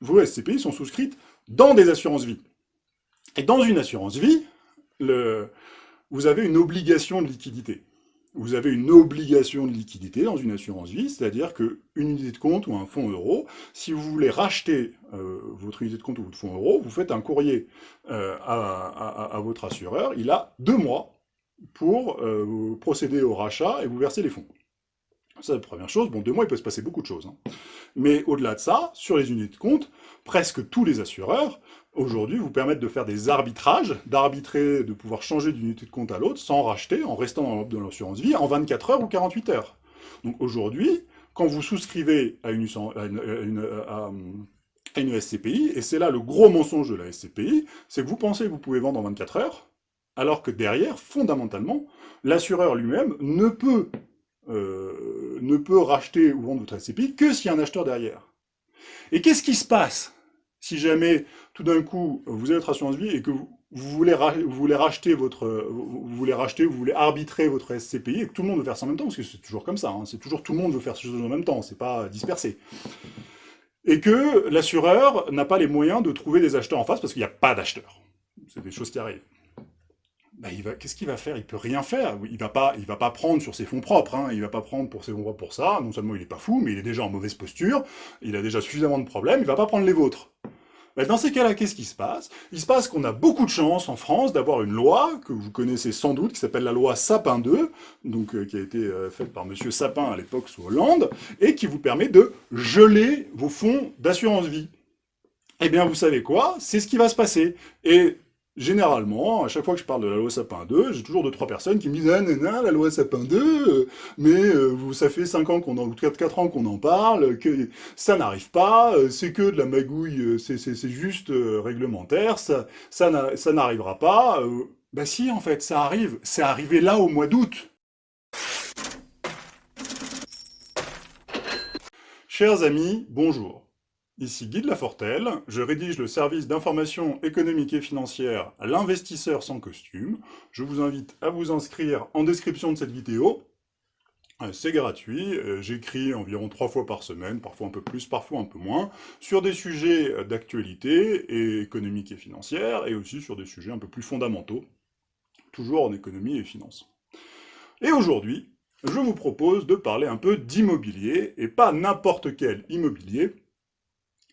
vos SCPI sont souscrites dans des assurances-vie. Et dans une assurance-vie, vous avez une obligation de liquidité. Vous avez une obligation de liquidité dans une assurance-vie, c'est-à-dire qu'une unité de compte ou un fonds euro, si vous voulez racheter euh, votre unité de compte ou votre fonds euro, vous faites un courrier euh, à, votre assureur, il a deux mois pour euh, procéder au rachat et vous verser les fonds. C'est la première chose. Bon, deux mois, il peut se passer beaucoup de choses. Hein. Mais au-delà de ça, sur les unités de compte, presque tous les assureurs, aujourd'hui, vous permettent de faire des arbitrages, d'arbitrer, de pouvoir changer d'une unité de compte à l'autre, sans racheter, en restant dans l'assurance vie, en 24 heures ou 48 heures. Donc aujourd'hui, quand vous souscrivez à une, une SCPI, et c'est là le gros mensonge de la SCPI, c'est que vous pensez que vous pouvez vendre en 24 heures, alors que derrière, fondamentalement, l'assureur lui-même ne peut euh, ne peut racheter ou vendre votre SCPI que s'il y a un acheteur derrière. Et qu'est-ce qui se passe si jamais, tout d'un coup, vous avez votre assurance vie et que vous, voulez, vous voulez racheter votre, vous voulez racheter, vous voulez arbitrer votre SCPI et que tout le monde veut faire ça en même temps, parce que c'est toujours comme ça, hein, c'est toujours tout le monde veut faire ces choses en même temps, c'est pas dispersé. Et que l'assureur n'a pas les moyens de trouver des acheteurs en face parce qu'il n'y a pas d'acheteurs. C'est des choses qui arrivent. Bah, qu'est-ce qu'il va faire? Il peut rien faire. Il va pas, il va pas prendre sur ses fonds propres. Hein. Il va pas prendre pour ses fonds propres pour ça. Non seulement il est pas fou, mais il est déjà en mauvaise posture. Il a déjà suffisamment de problèmes. Il va pas prendre les vôtres. Bah, dans ces cas-là, qu'est-ce qui se passe? Il se passe qu'on a beaucoup de chance en France d'avoir une loi que vous connaissez sans doute, qui s'appelle la loi Sapin 2, donc euh, qui a été euh, faite par Monsieur Sapin à l'époque sous Hollande, et qui vous permet de geler vos fonds d'assurance vie. Eh bien, vous savez quoi? C'est ce qui va se passer. Et généralement, à chaque fois que je parle de la loi Sapin 2, j'ai toujours deux, trois personnes qui me disent « Ah, nana, la loi Sapin 2, euh, mais euh, ça fait 5 ans qu'on en, ou 4 ans qu'on en parle, que ça n'arrive pas, euh, c'est que de la magouille, c'est juste réglementaire, ça, ça n'arrivera pas. Bah si, en fait, ça arrive. C'est arrivé là au mois d'août. Chers amis, bonjour. Ici Guy de Lafortelle, je rédige le service d'information économique et financière l'investisseur sans costume. Je vous invite à vous inscrire en description de cette vidéo. Euh, c'est gratuit, euh, j'écris environ trois fois par semaine, parfois un peu plus, parfois un peu moins, sur des sujets d'actualité et économique et financière, et aussi sur des sujets un peu plus fondamentaux, toujours en économie et finance. Et aujourd'hui, je vous propose de parler un peu d'immobilier, et pas n'importe quel immobilier, euh,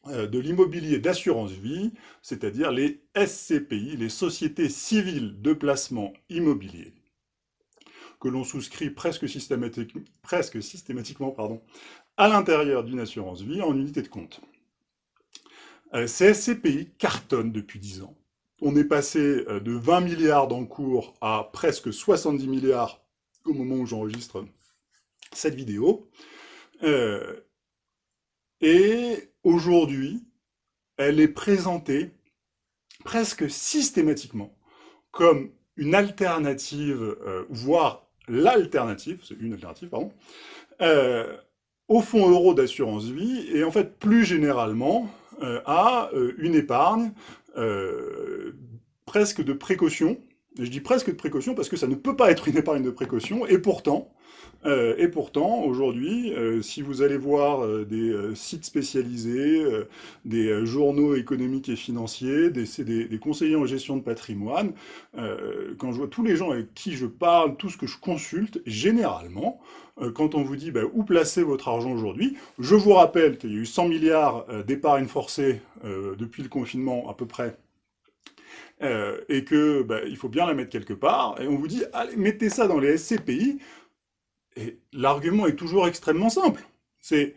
de l'immobilier d'assurance vie, c'est-à-dire les SCPI, les sociétés civiles de placement immobilier, que l'on souscrit presque, systématiquement pardon, à l'intérieur d'une assurance vie en unité de compte. Euh, ces SCPI cartonnent depuis 10 ans. On est passé euh, de 20 milliards d'encours à presque 70 milliards au moment où j'enregistre cette vidéo. et aujourd'hui, elle est présentée presque systématiquement comme une alternative, euh, voire l'alternative, c'est une alternative, pardon, euh, au fonds euro d'assurance vie, et en fait, plus généralement, euh, à une épargne presque de précaution, je dis presque de précaution parce que ça ne peut pas être une épargne de précaution, et pourtant, euh, et pourtant, aujourd'hui, euh, si vous allez voir euh, des sites spécialisés, des journaux économiques et financiers, des, des, conseillers en gestion de patrimoine, quand je vois tous les gens avec qui je parle, tout ce que je consulte, généralement, quand on vous dit bah, où placer votre argent aujourd'hui, je vous rappelle qu'il y a eu 100 milliards d'épargne forcée depuis le confinement à peu près, et que bah, il faut bien la mettre quelque part, et on vous dit, allez, mettez ça dans les SCPI, et l'argument est toujours extrêmement simple. C'est,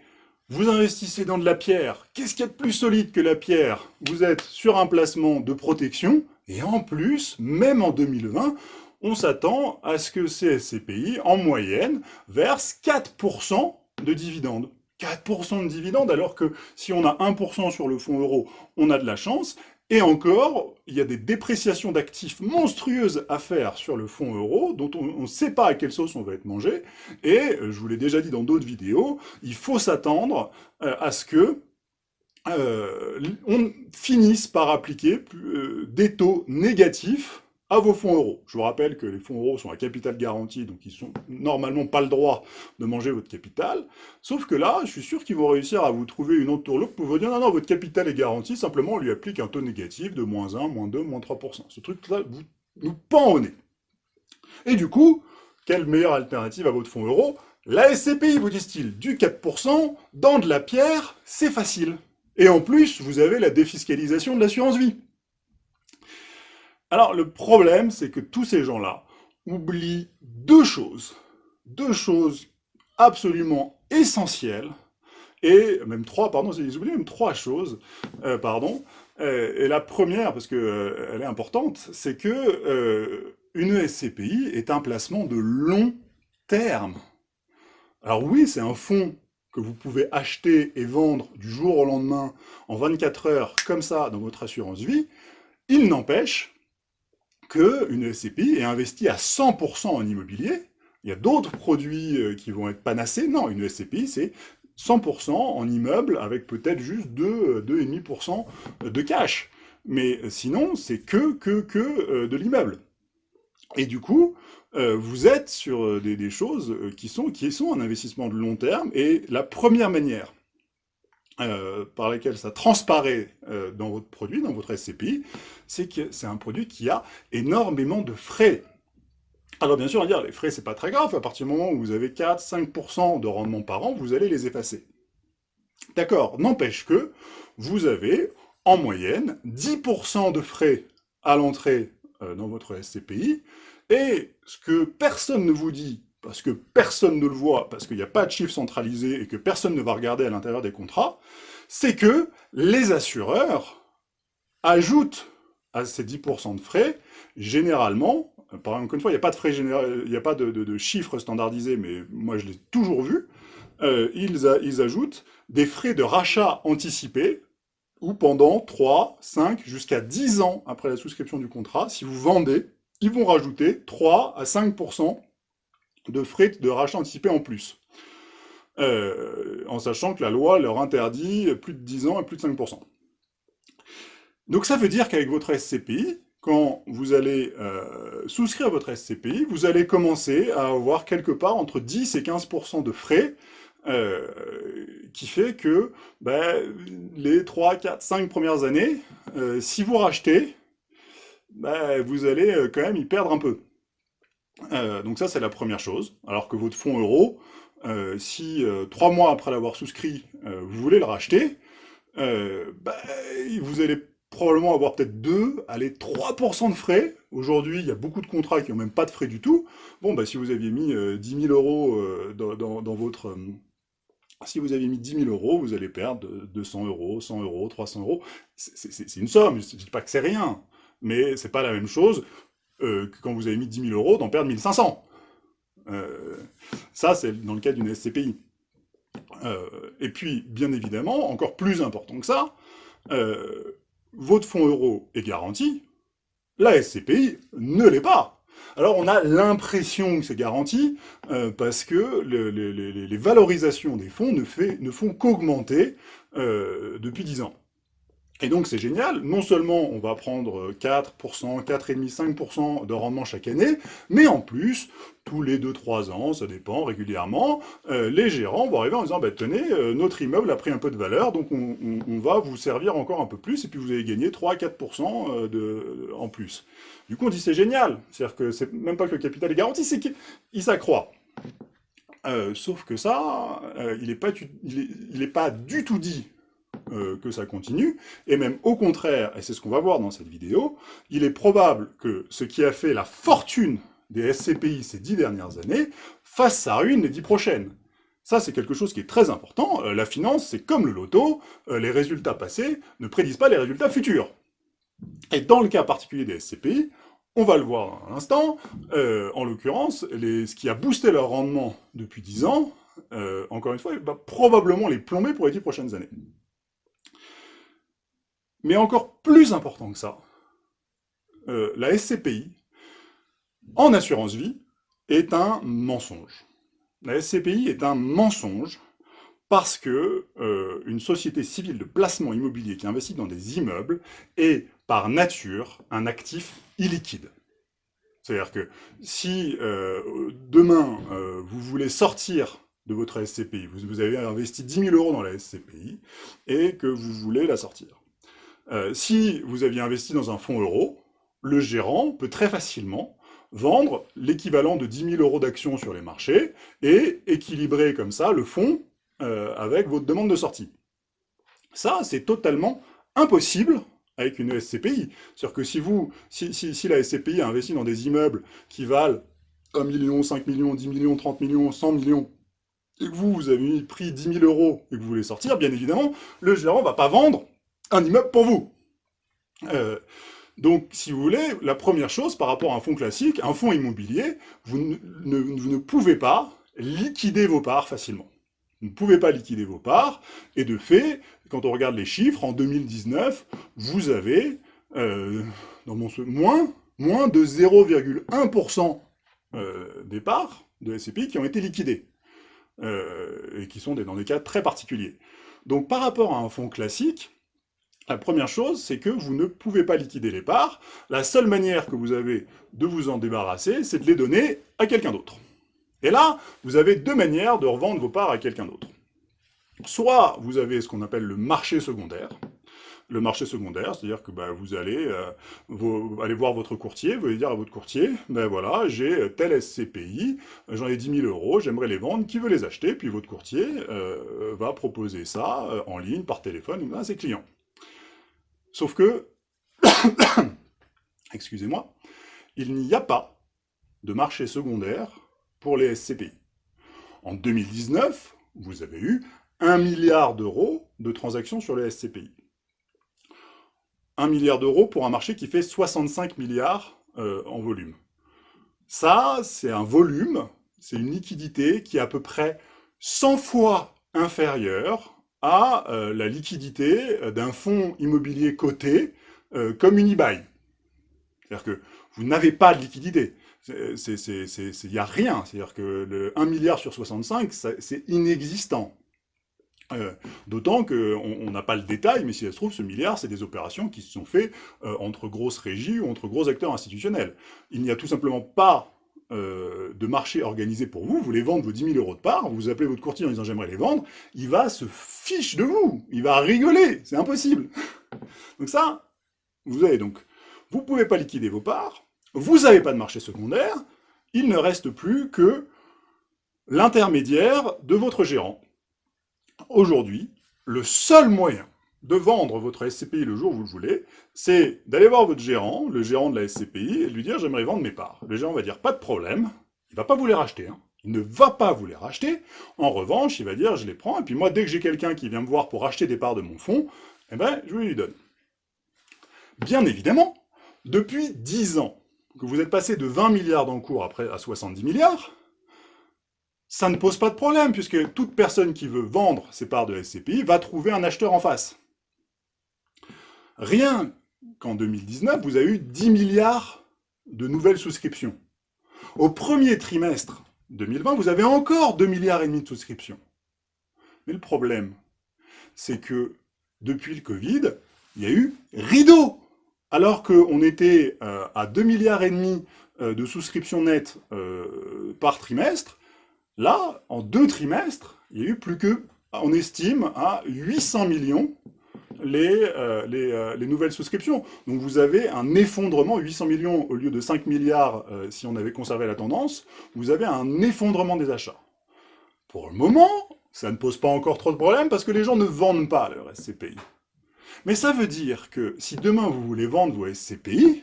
vous investissez dans de la pierre, qu'est-ce qu'il y a de plus solide que la pierre? Vous êtes sur un placement de protection, et en plus, même en 2020, on s'attend à ce que ces SCPI, en moyenne, versent 4% de dividendes. 4% de dividendes, alors que si on a 1% sur le fonds euro, on a de la chance, et encore, il y a des dépréciations d'actifs monstrueuses à faire sur le fonds euro, dont on ne sait pas à quelle sauce on va être mangé, et euh, je vous l'ai déjà dit dans d'autres vidéos, il faut s'attendre euh, à ce que euh, on finisse par appliquer des taux négatifs à vos fonds euros. Je vous rappelle que les fonds euros sont à capital garanti, donc ils sont normalement pas le droit de manger votre capital. Sauf que là, je suis sûr qu'ils vont réussir à vous trouver une autre tourloupe pour vous dire non, non, votre capital est garanti, simplement on lui applique un taux négatif de moins 1, moins 2, moins 3%. Ce truc-là vous nous pend au nez. Et du coup, quelle meilleure alternative à votre fonds euro? La SCPI, vous disent-ils, du 4%, dans de la pierre, c'est facile. Et en plus, vous avez la défiscalisation de l'assurance vie. Alors, le problème, c'est que tous ces gens-là oublient deux choses. Deux choses absolument essentielles, et même trois, pardon, ils oublient même trois choses, euh, pardon. Euh, et la première, parce qu'elle euh, est importante, c'est que une SCPI est un placement de long terme. Alors oui, c'est un fonds que vous pouvez acheter et vendre du jour au lendemain en 24 heures, comme ça, dans votre assurance vie. Il n'empêche qu'une SCPI est investie à 100% en immobilier. Il y a d'autres produits euh, qui vont être panacés. Non, une SCPI, c'est 100% en immeuble avec peut-être juste 2,5% de cash. Mais sinon, c'est que, que, que euh, de l'immeuble. Et du coup, euh, vous êtes sur des, choses qui sont, qui sont un investissement de long terme. Et la première manière euh, par laquelle ça transparaît euh, dans votre produit, dans votre SCPI, c'est que c'est un produit qui a énormément de frais. Alors bien sûr, on dire, les frais, c'est pas très grave, à partir du moment où vous avez 4-5% de rendement par an, vous allez les effacer. D'accord, n'empêche que vous avez, en moyenne, 10% de frais à l'entrée euh, dans votre SCPI, et ce que personne ne vous dit parce que personne ne le voit, parce qu'il n'y a pas de chiffre centralisé et que personne ne va regarder à l'intérieur des contrats, c'est que les assureurs ajoutent à ces 10% de frais, généralement, par exemple, une fois, il n'y a pas de frais il n'y a pas de, chiffres standardisés, mais moi je l'ai toujours vu, euh, ils, ils ajoutent des frais de rachat anticipés, ou pendant 3, 5, jusqu'à 10 ans après la souscription du contrat, si vous vendez, ils vont rajouter 3 à 5% de frais de rachat anticipé en plus. Euh, en sachant que la loi leur interdit plus de 10 ans et plus de 5%. Donc ça veut dire qu'avec votre SCPI, quand vous allez euh, souscrire votre SCPI, vous allez commencer à avoir quelque part entre 10 et 15% de frais, euh, qui fait que ben, les 3, 4, 5 premières années, si vous rachetez, ben, vous allez quand même y perdre un peu. Euh, donc ça, c'est la première chose. Alors que votre fonds euro, euh, si euh, trois mois après l'avoir souscrit, vous voulez le racheter, bah, vous allez probablement avoir peut-être 2, allez, 3% de frais. Aujourd'hui, il y a beaucoup de contrats qui n'ont même pas de frais du tout. Bon, bah, si vous aviez mis 10 000 euros dans, votre... si vous aviez mis 10 000 euros, vous allez perdre 200 euros, 100 euros, 300 euros. C'est une somme, je ne dis pas que c'est rien, mais c'est pas la même chose euh, que quand vous avez mis 10 000 euros, d'en perdre 1500. Euh, ça, c'est dans le cas d'une SCPI. Euh, et puis, bien évidemment, encore plus important que ça, votre fonds euro est garanti, la SCPI ne l'est pas. Alors on a l'impression que c'est garanti, parce que les valorisations des fonds ne, ne font qu'augmenter depuis 10 ans. Et donc c'est génial, non seulement on va prendre 4%, 4,5%, 5% de rendement chaque année, mais en plus, tous les 2-3 ans, ça dépend régulièrement, euh, les gérants vont arriver en disant bah, tenez, euh, notre immeuble a pris un peu de valeur, donc on, va vous servir encore un peu plus, et puis vous allez gagner 3-4% euh, de, en plus. Du coup on dit c'est génial, c'est-à-dire que c'est même pas que le capital est garanti, c'est qu'il s'accroît. sauf que ça, il n'est pas, il est pas du tout dit euh, que ça continue, et même au contraire, et c'est ce qu'on va voir dans cette vidéo, il est probable que ce qui a fait la fortune des SCPI ces dix dernières années fasse sa ruine les dix prochaines. Ça, c'est quelque chose qui est très important. Euh, la finance, c'est comme le loto, euh, les résultats passés ne prédisent pas les résultats futurs. Et dans le cas particulier des SCPI, on va le voir dans un instant, en l'occurrence, ce qui a boosté leur rendement depuis 10 ans, encore une fois, va probablement les plomber pour les 10 prochaines années. Mais encore plus important que ça, euh, la SCPI, en assurance vie, est un mensonge. La SCPI est un mensonge parce que euh, une société civile de placement immobilier qui investit dans des immeubles est, par nature, un actif illiquide. C'est-à-dire que si euh, demain, vous voulez sortir de votre SCPI, vous, avez investi 10 000 euros dans la SCPI, et que vous voulez la sortir. Euh, si vous aviez investi dans un fonds euro, le gérant peut très facilement vendre l'équivalent de 10 000 euros d'actions sur les marchés et équilibrer comme ça le fonds avec votre demande de sortie. Ça, c'est totalement impossible avec une SCPI. C'est-à-dire que si, vous, si, si, la SCPI a investi dans des immeubles qui valent 1 million, 5 millions, 10 millions, 30 millions, 100 millions, et que vous, vous avez pris 10 000 euros et que vous voulez sortir, bien évidemment, le gérant ne va pas vendre un immeuble pour vous. Euh, donc, si vous voulez, la première chose par rapport à un fonds classique, un fonds immobilier, vous ne, pouvez pas liquider vos parts facilement. Vous ne pouvez pas liquider vos parts, et de fait, quand on regarde les chiffres, en 2019, vous avez euh, dans mon, moins, moins de 0,1% euh, des parts de SCPI qui ont été liquidées, et qui sont dans des cas très particuliers. Donc par rapport à un fonds classique, la première chose, c'est que vous ne pouvez pas liquider les parts. La seule manière que vous avez de vous en débarrasser, c'est de les donner à quelqu'un d'autre. Et là, vous avez deux manières de revendre vos parts à quelqu'un d'autre. Soit vous avez ce qu'on appelle le marché secondaire. Le marché secondaire, c'est-à-dire que bah, vous allez euh, voir votre courtier, vous allez dire à votre courtier, ben voilà, j'ai tel SCPI, j'en ai 10 000 euros, j'aimerais les vendre, qui veut les acheter? Puis votre courtier euh, va proposer ça euh, en ligne, par téléphone, à ses clients. Sauf que, excusez-moi, il n'y a pas de marché secondaire pour les SCPI. En 2019, vous avez eu 1 milliard d'euros de transactions sur les SCPI. 1 milliard d'euros pour un marché qui fait 65 milliards euh, en volume. Ça, c'est un volume, c'est une liquidité qui est à peu près 100 fois inférieure à euh, la liquidité d'un fonds immobilier coté euh, comme Unibail. C'est-à-dire que vous n'avez pas de liquidité il n'y a rien. C'est-à-dire que le 1 milliard sur 65, c'est inexistant. Euh, d'autant qu'on n'a pas le détail, mais si ça se trouve, ce milliard, c'est des opérations qui se sont faites euh, entre grosses régies ou entre gros acteurs institutionnels. Il n'y a tout simplement pas euh, de marché organisé pour vous, vous voulez vendre vos 10 000 euros de part, vous appelez votre courtier en disant « j'aimerais les vendre », il va se fiche de vous, il va rigoler, c'est impossible. Donc ça, vous avez donc, vous ne pouvez pas liquider vos parts, vous n'avez pas de marché secondaire, il ne reste plus que l'intermédiaire de votre gérant. Aujourd'hui, le seul moyen de vendre votre SCPI le jour où vous le voulez, c'est d'aller voir votre gérant, le gérant de la SCPI, et lui dire « j'aimerais vendre mes parts ». Le gérant va dire « pas de problème », il ne va pas vous les racheter, hein. il ne va pas vous les racheter, en revanche, il va dire « je les prends, et puis moi, dès que j'ai quelqu'un qui vient me voir pour acheter des parts de mon fonds, eh ben, je lui donne ». Bien évidemment, depuis 10 ans, que vous êtes passé de 20 milliards d'encours à 70 milliards, ça ne pose pas de problème, puisque toute personne qui veut vendre ses parts de SCPI va trouver un acheteur en face. Rien qu'en 2019, vous avez eu 10 milliards de nouvelles souscriptions. Au premier trimestre 2020, vous avez encore 2 milliards et demi de souscriptions. Mais le problème, c'est que depuis le Covid, il y a eu rideau alors qu'on était euh, à 2 milliards et demi euh, de souscriptions nettes euh, par trimestre, là, en deux trimestres, il y a eu plus que, on estime, à 800 millions les, les, nouvelles souscriptions. Donc vous avez un effondrement, 800 millions au lieu de 5 milliards si on avait conservé la tendance, vous avez un effondrement des achats. Pour le moment, ça ne pose pas encore trop de problèmes parce que les gens ne vendent pas leur SCPI. Mais ça veut dire que si demain vous voulez vendre vos SCPI,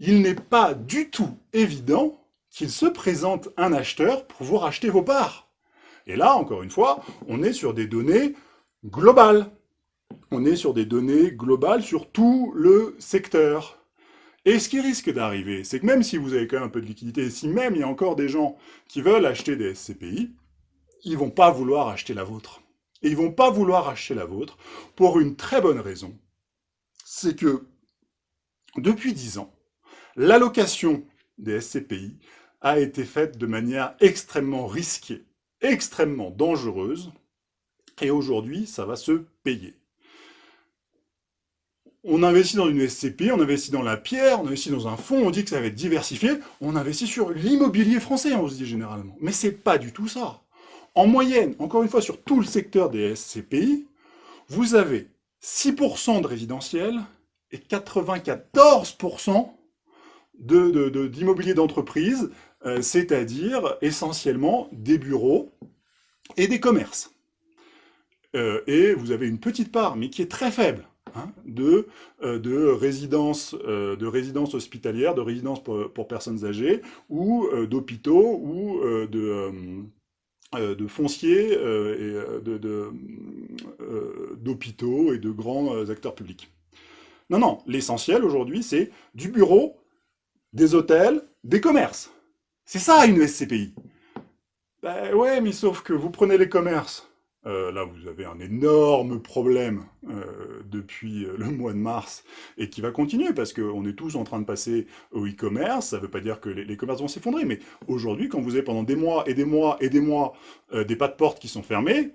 il n'est pas du tout évident qu'il se présente un acheteur pour vous racheter vos parts. Et là, encore une fois, on est sur des données globales. On est sur des données globales sur tout le secteur. Et ce qui risque d'arriver, c'est que même si vous avez quand même un peu de liquidité, si même il y a encore des gens qui veulent acheter des SCPI, ils vont pas vouloir acheter la vôtre. Et ils vont pas vouloir acheter la vôtre pour une très bonne raison. C'est que, depuis dix ans, l'allocation des SCPI a été faite de manière extrêmement risquée, extrêmement dangereuse, et aujourd'hui, ça va se payer. On investit dans une SCP, on investit dans la pierre, on investit dans un fonds, on dit que ça va être diversifié, on investit sur l'immobilier français, on se dit généralement. Mais c'est pas du tout ça. En moyenne, encore une fois, sur tout le secteur des SCPI, vous avez 6% de résidentiel et 94% d'immobilier de, d'entreprise, euh, c'est-à-dire essentiellement des bureaux et des commerces. Euh, et vous avez une petite part, mais qui est très faible, hein, de, euh, de, résidences, de résidences hospitalières, de résidences pour, personnes âgées, ou d'hôpitaux, ou de, de fonciers, et d'hôpitaux et de grands acteurs publics. Non, non, l'essentiel aujourd'hui, c'est du bureau, des hôtels, des commerces. C'est ça une SCPI. Ben ouais, mais sauf que vous prenez les commerces. Euh, là, vous avez un énorme problème euh, depuis euh, le mois de mars et qui va continuer parce qu'on est tous en train de passer au e-commerce. Ça ne veut pas dire que les, commerces vont s'effondrer, mais aujourd'hui, quand vous avez pendant des mois et des mois et des mois des pas de porte qui sont fermés,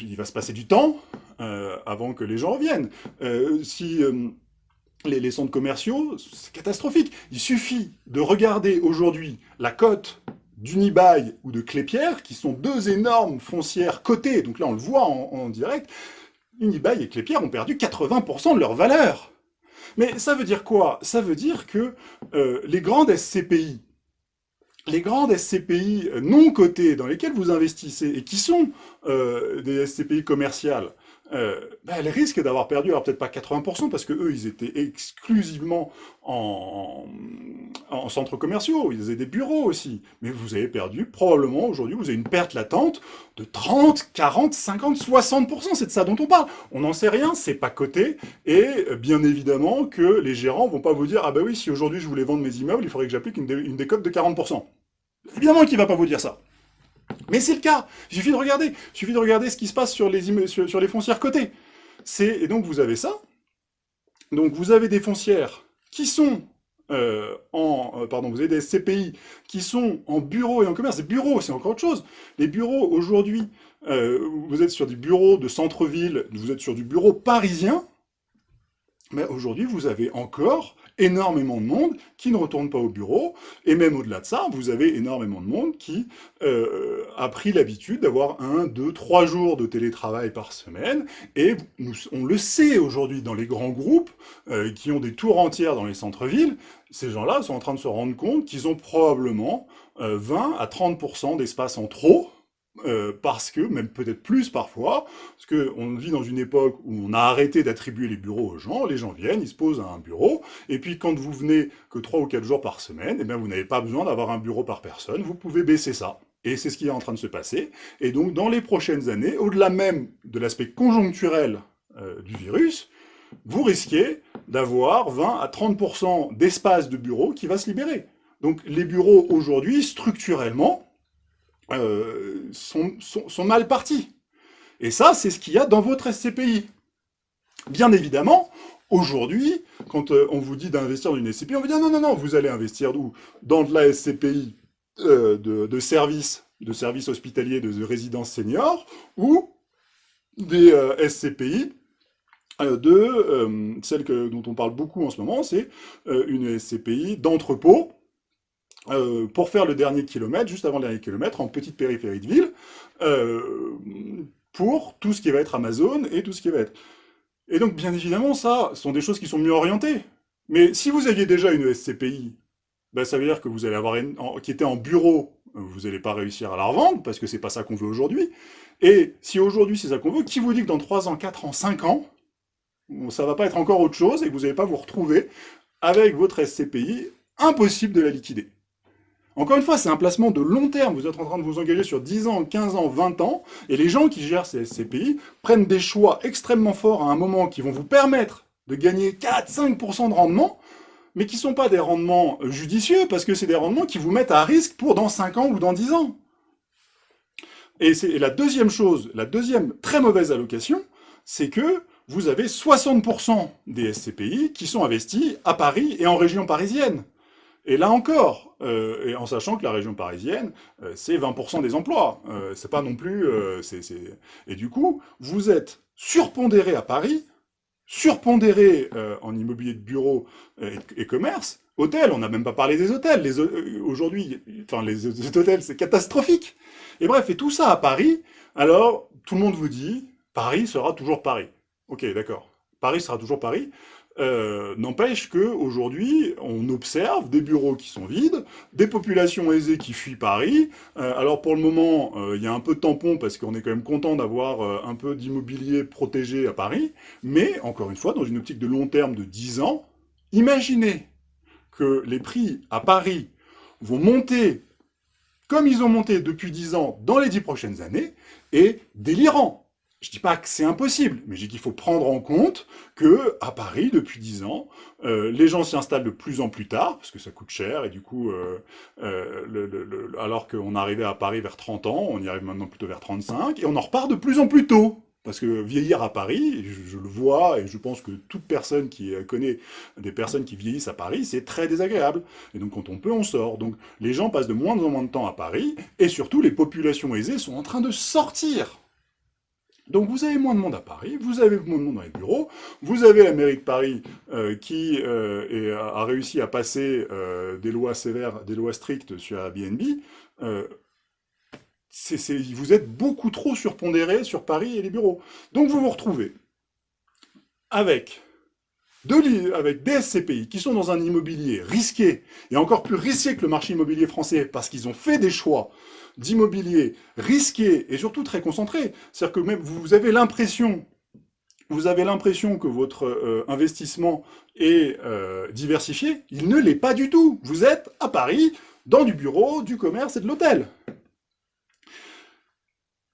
il va se passer du temps avant que les gens reviennent. si les, centres commerciaux, c'est catastrophique. Il suffit de regarder aujourd'hui la cote d'Unibail ou de Clépierre, qui sont deux énormes foncières cotées, donc là on le voit en, direct, Unibail et Clépierre ont perdu 80% de leur valeur. Mais ça veut dire quoi? Ça veut dire que euh, les grandes SCPI, les grandes SCPI non cotées dans lesquelles vous investissez et qui sont euh, des SCPI commerciales, euh, ben, risque d'avoir perdu, alors peut-être pas 80%, parce que eux, ils étaient exclusivement en, en, centres commerciaux, ils avaient des bureaux aussi, mais vous avez perdu, probablement, aujourd'hui, vous avez une perte latente de 30, 40, 50, 60%, c'est de ça dont on parle. On n'en sait rien, c'est pas coté, et bien évidemment que les gérants vont pas vous dire « Ah bah oui, si aujourd'hui je voulais vendre mes immeubles, il faudrait que j'applique une, une décote de 40%. » Évidemment qu'il va pas vous dire ça. Mais c'est le cas. Il suffit de regarder. Suffit de regarder ce qui se passe sur les, foncières cotées. Et donc, vous avez ça. Donc, vous avez des foncières qui sont euh, en... Euh, pardon, vous avez des CPI qui sont en bureau et en commerce. Les bureaux, c'est encore autre chose. Les bureaux, aujourd'hui, euh, vous êtes sur des bureaux de centre-ville, vous êtes sur du bureau parisien, mais aujourd'hui, vous avez encore énormément de monde qui ne retourne pas au bureau, et même au-delà de ça, vous avez énormément de monde qui euh, a pris l'habitude d'avoir un, deux, trois jours de télétravail par semaine, et on le sait aujourd'hui dans les grands groupes euh, qui ont des tours entières dans les centres-villes, ces gens-là sont en train de se rendre compte qu'ils ont probablement 20 euh, à 30% d'espace en trop, euh, parce que, même peut-être plus parfois, parce qu'on vit dans une époque où on a arrêté d'attribuer les bureaux aux gens, les gens viennent, ils se posent à un bureau, et puis quand vous venez que 3 ou 4 jours par semaine, eh bien vous n'avez pas besoin d'avoir un bureau par personne, vous pouvez baisser ça. Et c'est ce qui est en train de se passer. Et donc, dans les prochaines années, au-delà même de l'aspect conjoncturel euh, du virus, vous risquez d'avoir 20 à 30% d'espace de bureau qui va se libérer. Donc les bureaux aujourd'hui, structurellement, euh, sont, mal partis. Et ça, c'est ce qu'il y a dans votre SCPI. Bien évidemment, aujourd'hui, quand euh, on vous dit d'investir dans une SCPI, on vous dit non, non, non, vous allez investir Dans de la SCPI euh, de, services de hospitaliers de, résidence senior ou des SCPI de celle que, dont on parle beaucoup en ce moment, c'est une SCPI d'entrepôt euh, pour faire le dernier kilomètre, juste avant le dernier kilomètre, en petite périphérie de ville, euh, pour tout ce qui va être Amazon et tout ce qui va être... Et donc, bien évidemment, ça, sont des choses qui sont mieux orientées. Mais si vous aviez déjà une SCPI, ben, ça veut dire que vous allez avoir une, qui était en bureau, vous n'allez pas réussir à la revendre, parce que c'est pas ça qu'on veut aujourd'hui. Et si aujourd'hui c'est ça qu'on veut, qui vous dit que dans 3 ans, 4 ans, 5 ans, ça va pas être encore autre chose, et que vous n'allez pas vous retrouver avec votre SCPI, impossible de la liquider. Encore une fois, c'est un placement de long terme. Vous êtes en train de vous engager sur 10 ans, 15 ans, 20 ans, et les gens qui gèrent ces SCPI prennent des choix extrêmement forts à un moment qui vont vous permettre de gagner 4-5% de rendement, mais qui ne sont pas des rendements judicieux, parce que c'est des rendements qui vous mettent à risque pour dans 5 ans ou dans 10 ans. Et, et la deuxième chose, la deuxième très mauvaise allocation, c'est que vous avez 60% des SCPI qui sont investis à Paris et en région parisienne. Et là encore, euh, et en sachant que la région parisienne, euh, c'est 20% des emplois. Euh, c'est pas non plus... Et du coup, vous êtes surpondéré à Paris surpondéré en immobilier de bureau et, commerce. Hôtels, on n'a même pas parlé des hôtels. Les, aujourd'hui, enfin, les hôtels, c'est catastrophique. Et bref, et tout ça à Paris, alors, tout le monde vous dit, Paris sera toujours Paris. Ok, d'accord. Paris sera toujours Paris. Euh, n'empêche qu'aujourd'hui, on observe des bureaux qui sont vides, des populations aisées qui fuient Paris. Euh, alors pour le moment, euh, il y a un peu de tampon parce qu'on est quand même content d'avoir un peu d'immobilier protégé à Paris. Mais, encore une fois, dans une optique de long terme de 10 ans, imaginez que les prix à Paris vont monter comme ils ont monté depuis 10 ans dans les 10 prochaines années, est délirant. Je dis pas que c'est impossible, mais je dis qu'il faut prendre en compte que à Paris, depuis 10 ans, euh, les gens s'y installent de plus en plus tard, parce que ça coûte cher, et du coup, euh, euh, alors qu'on arrivait à Paris vers 30 ans, on y arrive maintenant plutôt vers 35, et on en repart de plus en plus tôt. Parce que vieillir à Paris, je, le vois, et je pense que toute personne qui connaît des personnes qui vieillissent à Paris, c'est très désagréable. Et donc quand on peut, on sort. Donc les gens passent de moins en moins de temps à Paris, et surtout les populations aisées sont en train de sortir donc vous avez moins de monde à Paris, vous avez moins de monde dans les bureaux, vous avez la mairie de Paris euh, qui euh, a réussi à passer euh, des lois sévères, des lois strictes sur Airbnb. vous êtes beaucoup trop surpondéré sur Paris et les bureaux. Donc vous vous retrouvez avec, avec des SCPI qui sont dans un immobilier risqué, et encore plus risqué que le marché immobilier français, parce qu'ils ont fait des choix d'immobilier risqué et surtout très concentré. C'est-à-dire que même vous avez l'impression vous avez l'impression que votre euh, investissement est euh, diversifié, il ne l'est pas du tout. Vous êtes à Paris, dans du bureau, du commerce et de l'hôtel.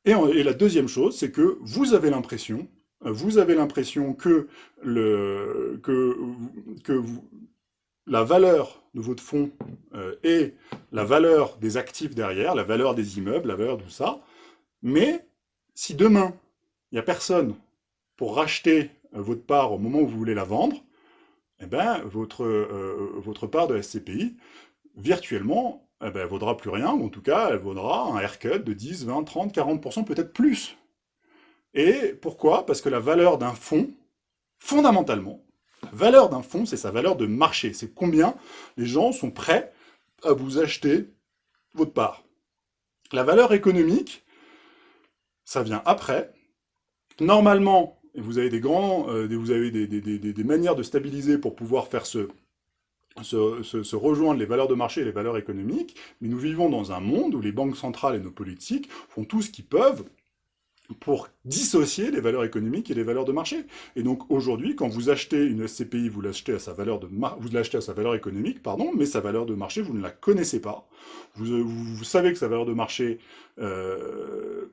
Et, la deuxième chose, c'est que vous avez l'impression, vous avez l'impression que vous, la valeur de votre fonds euh, et la valeur des actifs derrière, la valeur des immeubles, la valeur de tout ça. Mais si demain, il n'y a personne pour racheter euh, votre part au moment où vous voulez la vendre, eh ben, votre, euh, votre part de SCPI, virtuellement, eh ben, elle vaudra plus rien, ou en tout cas, elle vaudra un haircut de 10, 20, 30, 40%, peut-être plus. Et pourquoi? Parce que la valeur d'un fonds, fondamentalement, valeur d'un fonds, c'est sa valeur de marché. C'est combien les gens sont prêts à vous acheter votre part. La valeur économique, ça vient après. Normalement, vous avez des grands, euh, vous avez des, manières de stabiliser pour pouvoir faire se, se, rejoindre les valeurs de marché et les valeurs économiques, mais nous vivons dans un monde où les banques centrales et nos politiques font tout ce qu'ils peuvent pour dissocier les valeurs économiques et les valeurs de marché. Et donc aujourd'hui, quand vous achetez une SCPI, vous l'achetez à sa valeur de vous l'achetez à sa valeur économique, pardon, mais sa valeur de marché, vous ne la connaissez pas. Vous, vous, savez que sa valeur de marché euh,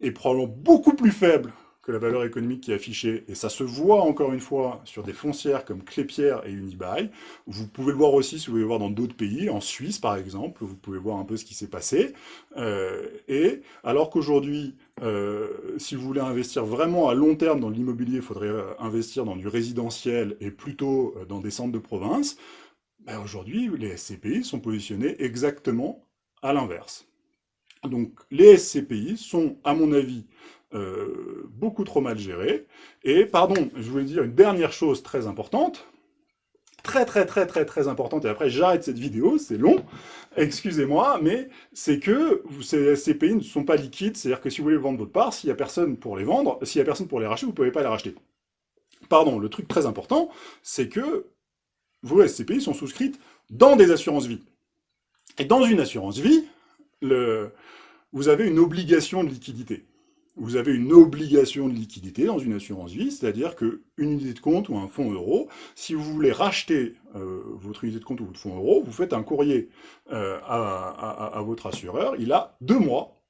est probablement beaucoup plus faible que la valeur économique qui est affichée, et ça se voit encore une fois sur des foncières comme Clépierre et Unibail. Vous pouvez le voir aussi si vous voulez voir dans d'autres pays, en Suisse par exemple, vous pouvez voir un peu ce qui s'est passé. Euh, et alors qu'aujourd'hui, euh, si vous voulez investir vraiment à long terme dans l'immobilier, il faudrait euh, investir dans du résidentiel et plutôt dans des centres de province. Ben aujourd'hui, les SCPI sont positionnés exactement à l'inverse. Donc les SCPI sont, à mon avis, euh, beaucoup trop mal géré. Et, pardon, je voulais dire une dernière chose très importante, très très très très très importante, et après j'arrête cette vidéo, c'est long, excusez-moi, mais c'est que ces, pays ne sont pas liquides, c'est-à-dire que si vous voulez vendre votre part, s'il n'y a personne pour les vendre, s'il n'y a personne pour les racheter, vous ne pouvez pas les racheter. Pardon, le truc très important, c'est que vos SCPI sont souscrites dans des assurances vie. Et dans une assurance vie, le, vous avez une obligation de liquidité vous avez une obligation de liquidité dans une assurance vie, c'est-à-dire qu'une unité de compte ou un fonds euro, si vous voulez racheter euh, votre unité de compte ou votre fonds euro, vous faites un courrier euh, à, votre assureur, il a deux mois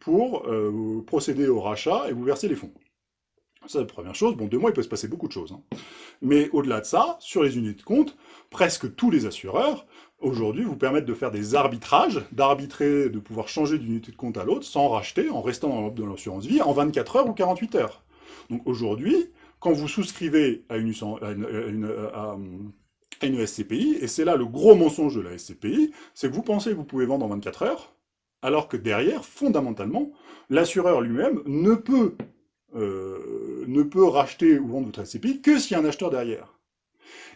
pour euh, procéder au rachat et vous verser les fonds. Ça, la première chose. Bon, deux mois, il peut se passer beaucoup de choses. Hein. Mais au-delà de ça, sur les unités de compte, presque tous les assureurs aujourd'hui, vous permettent de faire des arbitrages, d'arbitrer, de pouvoir changer d'une unité de compte à l'autre, sans racheter, en restant dans l'assurance vie, en 24 heures ou 48 heures. Donc aujourd'hui, quand vous souscrivez à une, SCPI, et c'est là le gros mensonge de la SCPI, c'est que vous pensez que vous pouvez vendre en 24 heures, alors que derrière, fondamentalement, l'assureur lui-même ne peut ne peut racheter ou vendre votre SCPI que s'il y a un acheteur derrière.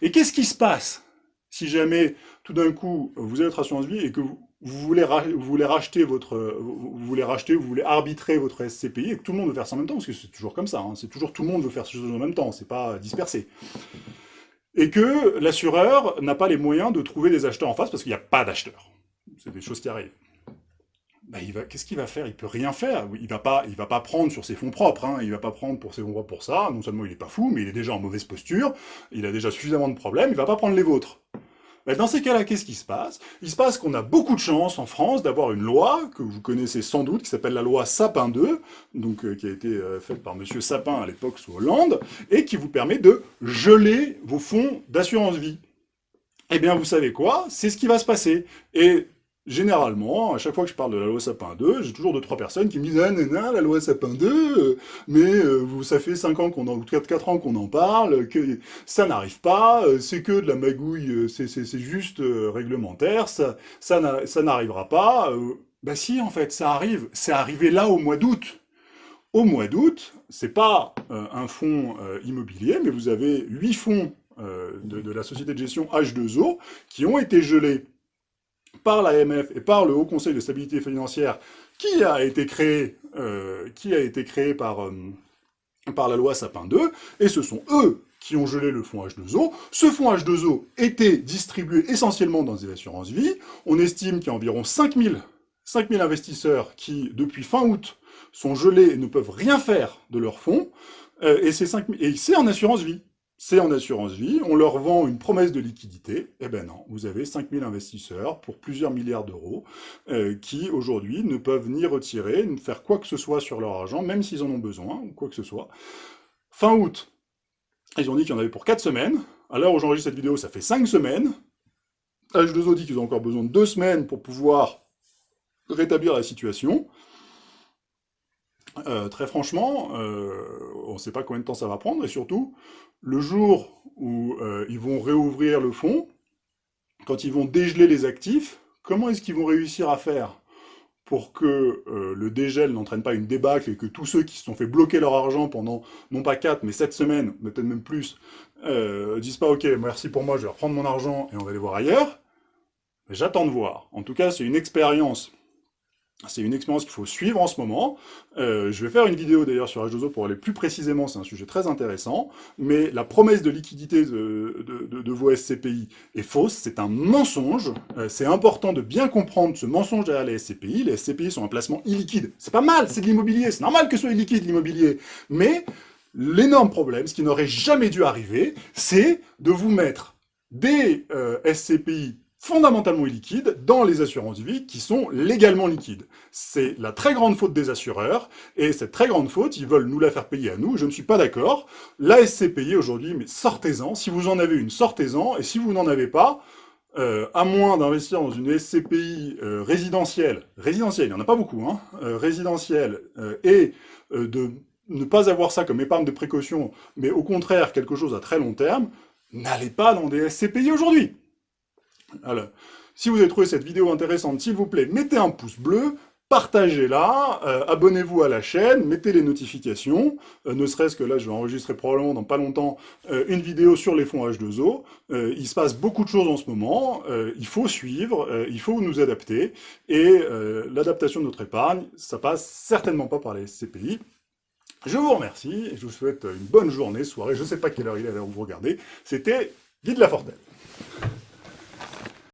Et qu'est-ce qui se passe? Si jamais, tout d'un coup, vous avez votre assurance vie et que vous, voulez, vous racheter votre, vous voulez racheter, vous voulez arbitrer votre SCPI et que tout le monde veut faire ça en même temps, parce que c'est toujours comme ça, hein, c'est toujours tout le monde veut faire ces choses en même temps, c'est pas dispersé. Et que l'assureur n'a pas les moyens de trouver des acheteurs en face parce qu'il n'y a pas d'acheteurs. C'est des choses qui arrivent. Bah, qu'est-ce qu'il va faire? Il peut rien faire. Il va pas, il va pas prendre sur ses fonds propres. Hein. Il va pas prendre pour ses fonds propres pour ça. Non seulement il est pas fou, mais il est déjà en mauvaise posture. Il a déjà suffisamment de problèmes. Il va pas prendre les vôtres. Mais dans ces cas-là, qu'est-ce qui se passe? Il se passe qu'on a beaucoup de chance en France d'avoir une loi que vous connaissez sans doute, qui s'appelle la loi Sapin 2, donc euh, qui a été euh, faite par Monsieur Sapin à l'époque sous Hollande, et qui vous permet de geler vos fonds d'assurance vie. Eh bien, vous savez quoi? C'est ce qui va se passer. Et généralement, à chaque fois que je parle de la loi Sapin 2, j'ai toujours deux, trois personnes qui me disent « Ah, nana, la loi Sapin 2, euh, mais euh, ça fait 5 ans qu'on en, ou 4, ans qu'on en parle, que ça n'arrive pas, euh, c'est que de la magouille, c'est juste réglementaire, ça, ça n'arrivera pas. Bah si, en fait, ça arrive. C'est arrivé là au mois d'août. Au mois d'août, c'est pas un fonds immobilier, mais vous avez 8 fonds de, de la société de gestion H2O qui ont été gelés par l'AMF et par le Haut Conseil de stabilité financière qui a été créé, euh, qui a été créé par, euh, par la loi Sapin 2, et ce sont eux qui ont gelé le fonds H2O. Ce fonds H2O était distribué essentiellement dans des assurances vie. On estime qu'il y a environ 5000 5000 investisseurs qui, depuis fin août, sont gelés et ne peuvent rien faire de leur fonds, euh, et c'est en assurance vie c'est en assurance vie, on leur vend une promesse de liquidité, eh ben non, vous avez 5000 investisseurs pour plusieurs milliards d'euros euh, qui, aujourd'hui, ne peuvent ni retirer, ni faire quoi que ce soit sur leur argent, même s'ils en ont besoin, ou quoi que ce soit. Fin août, ils ont dit qu'il y en avait pour 4 semaines, à l'heure où j'enregistre cette vidéo, ça fait 5 semaines, H2O dit qu'ils ont encore besoin de 2 semaines pour pouvoir rétablir la situation, euh, très franchement, euh, on ne sait pas combien de temps ça va prendre, et surtout, le jour où euh, ils vont réouvrir le fonds, quand ils vont dégeler les actifs, comment est-ce qu'ils vont réussir à faire pour que le dégel n'entraîne pas une débâcle et que tous ceux qui se sont fait bloquer leur argent pendant, non pas 4, mais 7 semaines, peut-être même plus, disent pas « Ok, merci pour moi, je vais reprendre mon argent et on va aller voir ailleurs », j'attends de voir. En tout cas, c'est une expérience c'est une expérience qu'il faut suivre en ce moment. Euh, je vais faire une vidéo d'ailleurs sur H2O pour aller plus précisément, c'est un sujet très intéressant. Mais la promesse de liquidité de, vos SCPI est fausse, c'est un mensonge. Euh, c'est important de bien comprendre ce mensonge derrière les SCPI. Les SCPI sont un placement illiquide. C'est pas mal, c'est de l'immobilier, c'est normal que ce soit illiquide l'immobilier. Mais l'énorme problème, ce qui n'aurait jamais dû arriver, c'est de vous mettre des euh, SCPI fondamentalement illiquides dans les assurances vie qui sont légalement liquides. C'est la très grande faute des assureurs, et cette très grande faute, ils veulent nous la faire payer à nous, je ne suis pas d'accord. La SCPI aujourd'hui, mais sortez-en, si vous en avez une, sortez-en, et si vous n'en avez pas, euh, à moins d'investir dans une SCPI euh, résidentielle, résidentielle, il n'y en a pas beaucoup, hein, euh, résidentielle, et de ne pas avoir ça comme épargne de précaution, mais au contraire quelque chose à très long terme, n'allez pas dans des SCPI aujourd'hui. Alors, si vous avez trouvé cette vidéo intéressante, s'il vous plaît, mettez un pouce bleu, partagez-la, euh, abonnez-vous à la chaîne, mettez les notifications, euh, ne serait-ce que là, je vais enregistrer probablement dans pas longtemps euh, une vidéo sur les fonds H2O. il se passe beaucoup de choses en ce moment, il faut suivre, il faut nous adapter, et l'adaptation de notre épargne, ça passe certainement pas par les CPI. Je vous remercie, et je vous souhaite une bonne journée, soirée, je ne sais pas quelle heure il est à vous regardez. C'était Guy de la Fortelle.